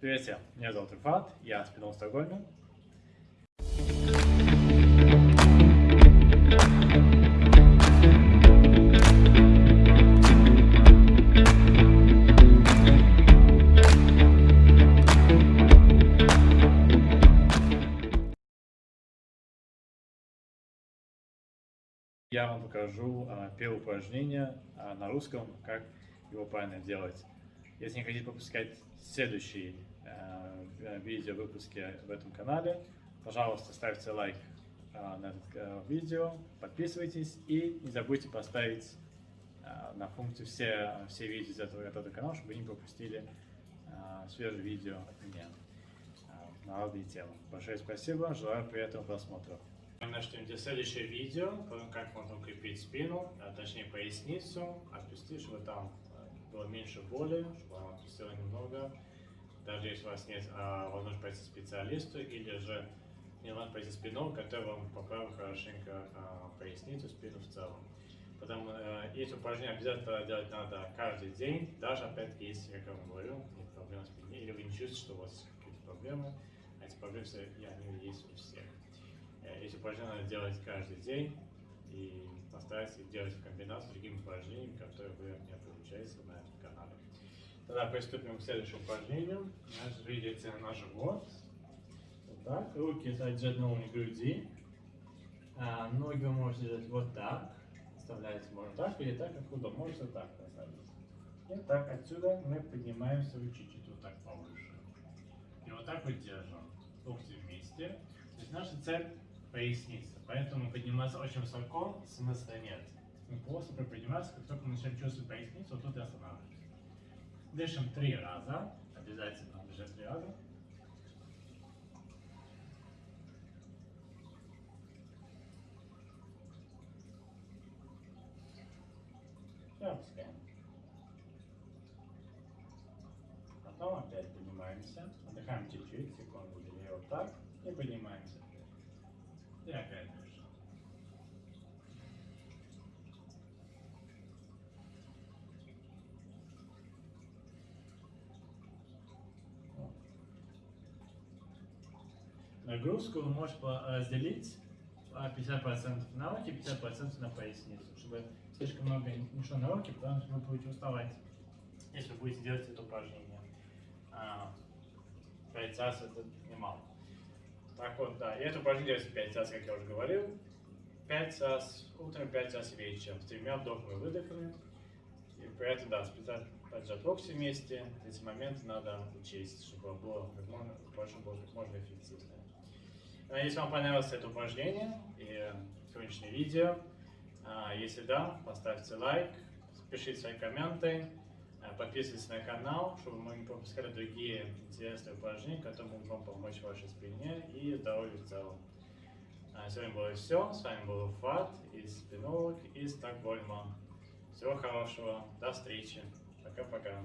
Привет всем, меня зовут Руфат, я спинал в Стокгольме. Я вам покажу а, первое упражнение а, на русском, как его правильно делать. Если не хотите пропускать следующие э, видео выпуски в этом канале, пожалуйста, ставьте лайк э, на это э, видео, подписывайтесь и не забудьте поставить э, на функцию все, все видео из этого, этого канала, чтобы вы не пропустили э, свежие видео от меня э, на разные темы. Большое спасибо, желаю приятного просмотра. Начнем где следующее видео, как можно укрепить спину, а точнее поясницу, отпустить, чтобы там было меньше боли, чтобы она отпустила немного. Даже если у вас нет а, возможности пойти к специалисту, или же не возможно пойти спину, который вам поправит хорошенько а, поясницу, спину в целом. Потому а, эти упражнения обязательно делать надо каждый день, даже опять если, как я вам говорю, нет проблем с спиной, или вы не чувствуете, что у вас какие-то проблемы, а эти проблемы, они есть у всех. Э, эти упражнения надо делать каждый день, и постарайтесь их делать в комбинации с другими упражнениями, которые вы не получаете на этом канале. Тогда приступим к следующему упражнению. Видите на живот. Вот так. Руки держать на уровне груди. А, ноги вы можете держать вот так. Оставляете можно так или так, как удобно. Можете так оставить. И так отсюда мы поднимаемся чуть-чуть вот так повыше. И вот так вот держим. Локти вместе. То есть наша цель поясница. Поэтому подниматься очень высоко смысла нет. Мы просто приподнимаемся, как только мы начинаем чувствовать поясницу, вот тут и останавливаемся. Дышим три раза. Обязательно дышать три раза. И опускаем. Потом опять поднимаемся. Отдыхаем чуть-чуть, секунду, две, вот так. И поднимаемся. И опять дышим. Нагрузку вы можете разделить 50% на руки, 50% на поясницу, чтобы слишком много не шло на руки, потому что вы будете уставать, если вы будете делать это упражнение. 5 раз это немало. Так вот, да. И это упражнение делается 5 раз, как я уже говорил. 5 раз утром, 5 раз вечером. С тремя вдохами и выдохами. И при этом, да, специально поджать локти вместе. Эти моменты надо учесть, чтобы было как можно, больше было как можно эффективнее. Если вам понравилось это упражнение и сегодняшнее видео, а, если да, поставьте лайк, пишите свои комменты. Э, подписывайтесь на канал, чтобы мы не пропускали другие интересные упражнения, которые могут вам помочь вашей спине и здоровью в целом. А, Сегодня было все. С вами был Фат из Спинолог из Стокгольма. Всего хорошего. До встречи. Пока-пока.